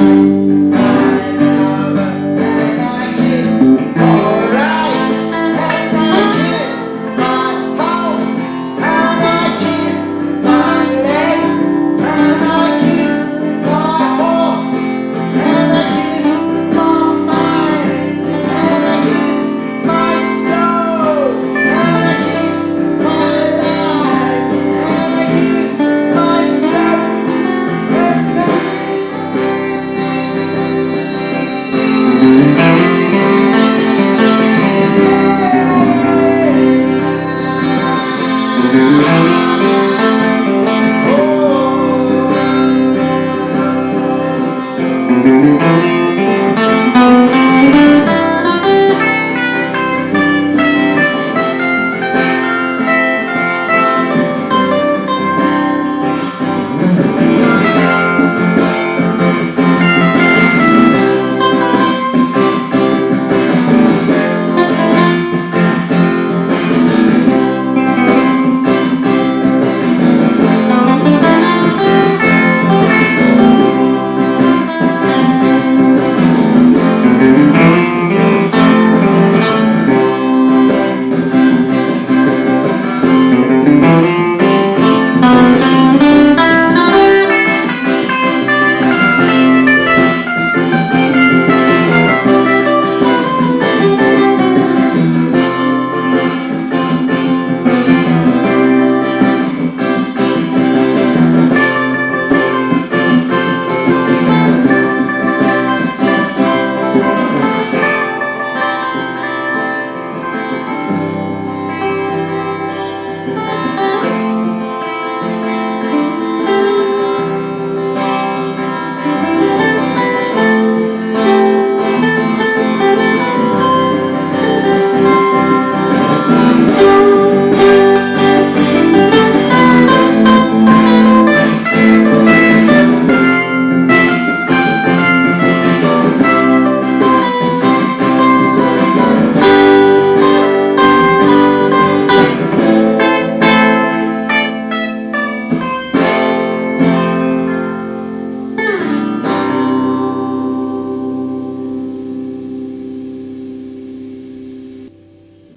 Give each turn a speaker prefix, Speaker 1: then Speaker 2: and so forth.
Speaker 1: now.